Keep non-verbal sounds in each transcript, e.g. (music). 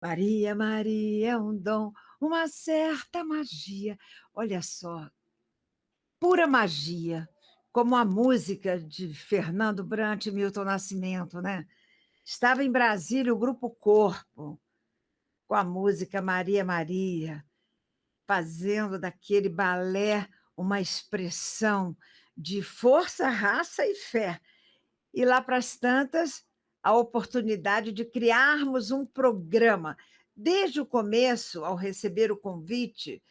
Maria, Maria é um dom, uma certa magia. Olha só, pura magia, como a música de Fernando Brant e Milton Nascimento, né? Estava em Brasília o Grupo Corpo, com a música Maria, Maria, fazendo daquele balé uma expressão de força, raça e fé. E lá para as tantas, a oportunidade de criarmos um programa. Desde o começo, ao receber o convite,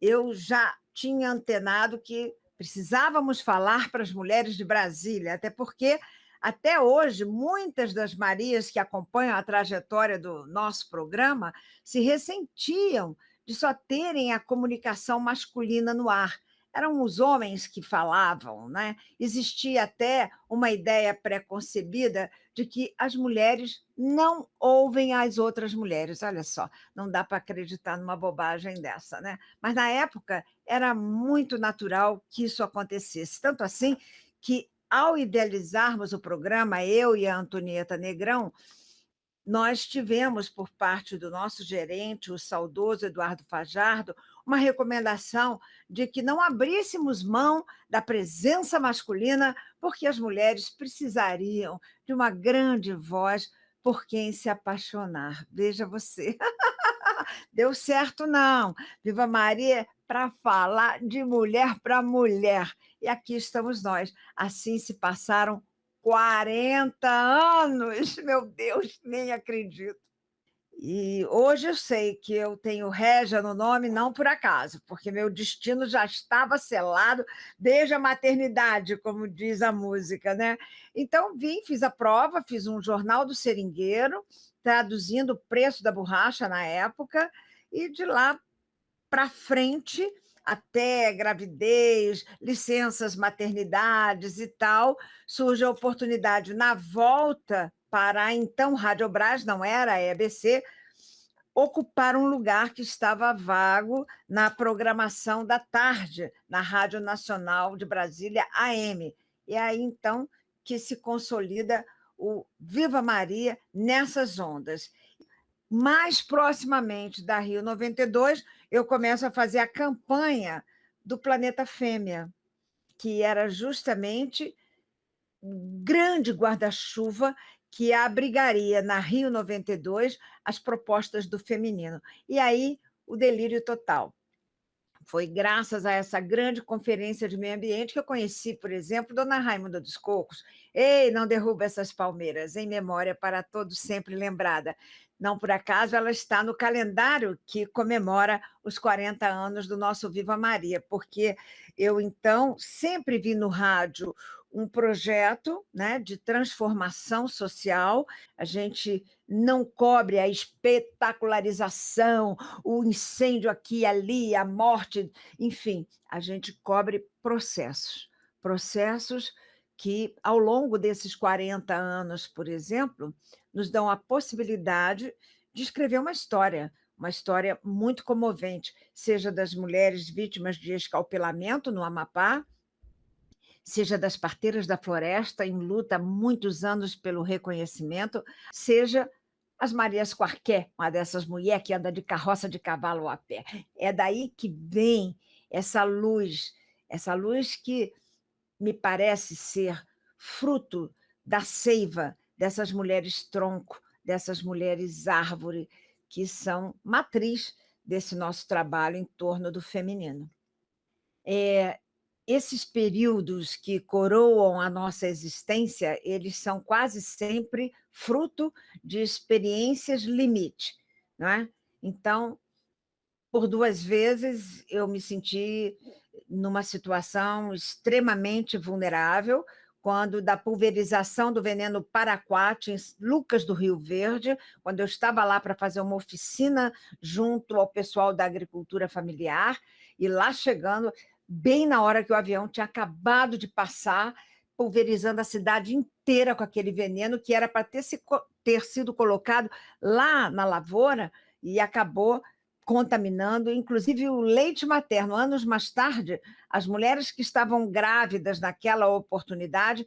eu já tinha antenado que precisávamos falar para as mulheres de Brasília, até porque, até hoje, muitas das Marias que acompanham a trajetória do nosso programa se ressentiam de só terem a comunicação masculina no ar eram os homens que falavam, né? Existia até uma ideia preconcebida de que as mulheres não ouvem as outras mulheres. Olha só, não dá para acreditar numa bobagem dessa, né? Mas na época era muito natural que isso acontecesse, tanto assim que ao idealizarmos o programa, eu e a Antonieta Negrão, nós tivemos, por parte do nosso gerente, o saudoso Eduardo Fajardo, uma recomendação de que não abríssemos mão da presença masculina, porque as mulheres precisariam de uma grande voz por quem se apaixonar. Veja você. (laughs) Deu certo, não. Viva Maria para falar de mulher para mulher. E aqui estamos nós. Assim se passaram 40 anos, (laughs) meu Deus, nem acredito. E hoje eu sei que eu tenho Régia no nome não por acaso, porque meu destino já estava selado desde a maternidade, como diz a música, né? Então vim, fiz a prova, fiz um jornal do seringueiro, traduzindo o preço da borracha na época, e de lá para frente até gravidez, licenças maternidades e tal, surge a oportunidade na volta para a então Rádio Brás, não era a EBC, ocupar um lugar que estava vago na programação da tarde, na Rádio Nacional de Brasília, AM. E aí, então, que se consolida o Viva Maria nessas ondas mais proximamente da Rio 92, eu começo a fazer a campanha do Planeta Fêmea, que era justamente um grande guarda-chuva que abrigaria na Rio 92 as propostas do feminino. E aí, o delírio total. Foi graças a essa grande conferência de meio ambiente que eu conheci, por exemplo, Dona Raimunda dos Cocos. Ei, não derruba essas palmeiras, em memória para todos sempre lembrada. Não por acaso ela está no calendário que comemora os 40 anos do nosso Viva Maria, porque eu, então, sempre vi no rádio um projeto né, de transformação social. A gente não cobre a espetacularização, o incêndio aqui e ali, a morte, enfim, a gente cobre processos. Processos que, ao longo desses 40 anos, por exemplo, nos dão a possibilidade de escrever uma história, uma história muito comovente, seja das mulheres vítimas de escalpelamento no Amapá, seja das parteiras da floresta em luta há muitos anos pelo reconhecimento, seja as Marias Quarqué, uma dessas mulheres que anda de carroça de cavalo a pé. É daí que vem essa luz, essa luz que me parece ser fruto da seiva dessas mulheres tronco, dessas mulheres árvore, que são matriz desse nosso trabalho em torno do feminino. É, esses períodos que coroam a nossa existência, eles são quase sempre fruto de experiências limite, é? Então, por duas vezes eu me senti numa situação extremamente vulnerável, quando da pulverização do veneno paraquat em Lucas do Rio Verde, quando eu estava lá para fazer uma oficina junto ao pessoal da agricultura familiar, e lá chegando, bem na hora que o avião tinha acabado de passar, pulverizando a cidade inteira com aquele veneno que era para ter, se, ter sido colocado lá na lavoura e acabou contaminando, inclusive o leite materno. Anos mais tarde, as mulheres que estavam grávidas naquela oportunidade,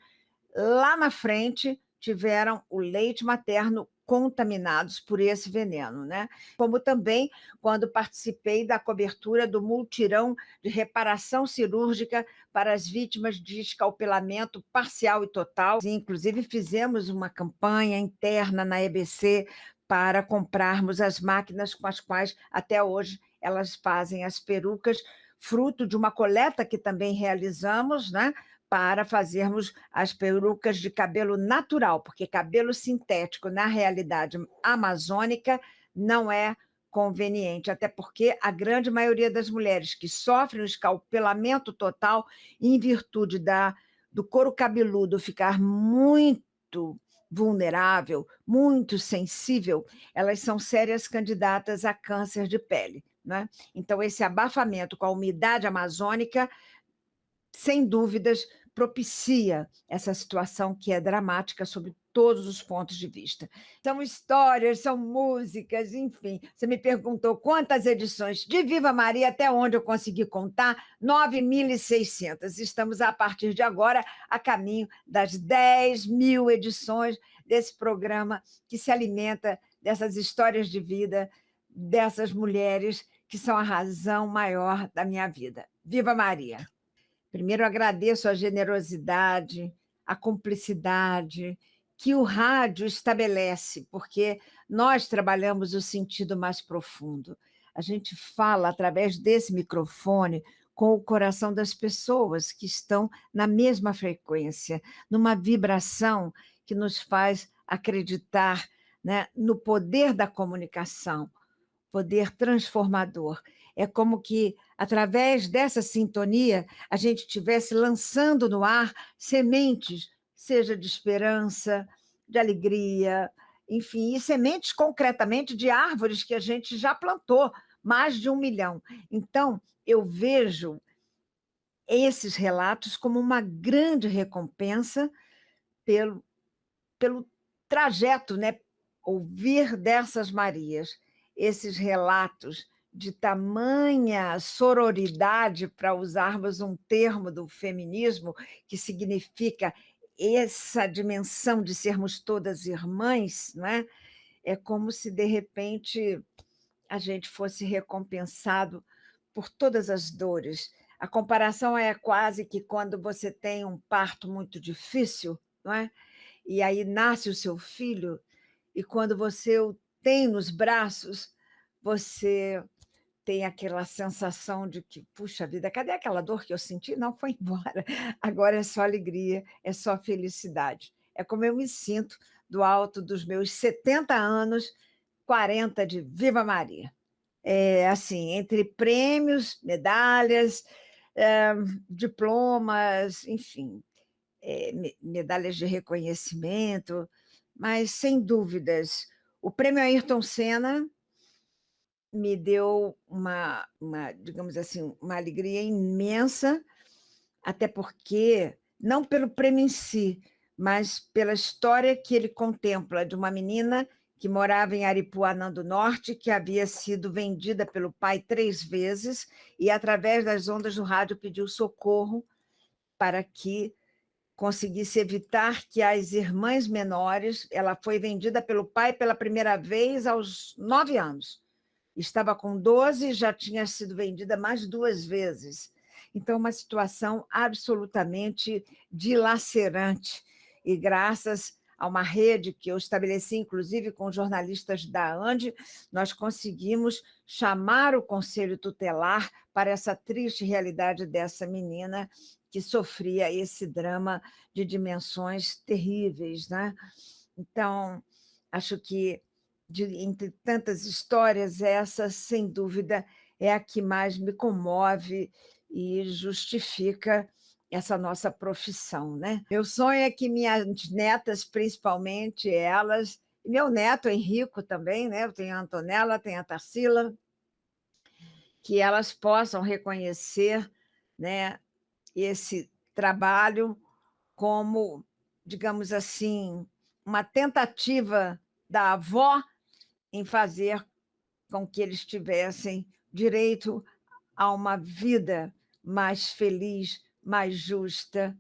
lá na frente, tiveram o leite materno contaminados por esse veneno, né? Como também quando participei da cobertura do multirão de reparação cirúrgica para as vítimas de escalpelamento parcial e total. Inclusive, fizemos uma campanha interna na EBC para comprarmos as máquinas com as quais, até hoje, elas fazem as perucas, fruto de uma coleta que também realizamos, né? para fazermos as perucas de cabelo natural, porque cabelo sintético, na realidade amazônica, não é conveniente, até porque a grande maioria das mulheres que sofrem o escalpelamento total, em virtude da, do couro cabeludo ficar muito vulnerável, muito sensível, elas são sérias candidatas a câncer de pele. Né? Então, esse abafamento com a umidade amazônica sem dúvidas, propicia essa situação que é dramática sob todos os pontos de vista. São histórias, são músicas, enfim. Você me perguntou quantas edições de Viva Maria, até onde eu consegui contar? 9.600. Estamos, a partir de agora, a caminho das 10 mil edições desse programa que se alimenta dessas histórias de vida, dessas mulheres que são a razão maior da minha vida. Viva Maria! Primeiro, agradeço a generosidade, a cumplicidade que o rádio estabelece, porque nós trabalhamos o sentido mais profundo. A gente fala através desse microfone com o coração das pessoas que estão na mesma frequência, numa vibração que nos faz acreditar né, no poder da comunicação, poder transformador. É como que, através dessa sintonia, a gente estivesse lançando no ar sementes, seja de esperança, de alegria, enfim, e sementes concretamente de árvores que a gente já plantou, mais de um milhão. Então, eu vejo esses relatos como uma grande recompensa pelo, pelo trajeto, né? ouvir dessas Marias, esses relatos de tamanha sororidade, para usarmos um termo do feminismo, que significa essa dimensão de sermos todas irmãs, não é? é como se, de repente, a gente fosse recompensado por todas as dores. A comparação é quase que quando você tem um parto muito difícil, não é? e aí nasce o seu filho, e quando você o tem nos braços, você tem aquela sensação de que, puxa vida, cadê aquela dor que eu senti? Não, foi (laughs) embora. Agora é só alegria, é só felicidade. É como eu me sinto do alto dos meus 70 anos, 40 de Viva Maria. É, assim, entre prêmios, medalhas, é, diplomas, enfim, é, medalhas de reconhecimento, mas, sem dúvidas, o prêmio Ayrton Senna me deu uma, uma, digamos assim, uma alegria imensa, até porque, não pelo prêmio em si, mas pela história que ele contempla de uma menina que morava em Aripuanã do Norte, que havia sido vendida pelo pai três vezes e, através das ondas do rádio, pediu socorro para que conseguisse evitar que as irmãs menores... Ela foi vendida pelo pai pela primeira vez aos nove anos estava com 12 e já tinha sido vendida mais duas vezes. Então, uma situação absolutamente dilacerante. E graças a uma rede que eu estabeleci, inclusive com jornalistas da ANDE, nós conseguimos chamar o Conselho Tutelar para essa triste realidade dessa menina que sofria esse drama de dimensões terríveis. Né? Então, acho que de, entre tantas histórias, essa, sem dúvida, é a que mais me comove e justifica essa nossa profissão. Né? Meu sonho é que minhas netas, principalmente elas, e meu neto Henrico também, né? eu tenho a Antonella, tenho a Tarsila, que elas possam reconhecer né, esse trabalho como, digamos assim, uma tentativa da avó em fazer com que eles tivessem direito a uma vida mais feliz, mais justa.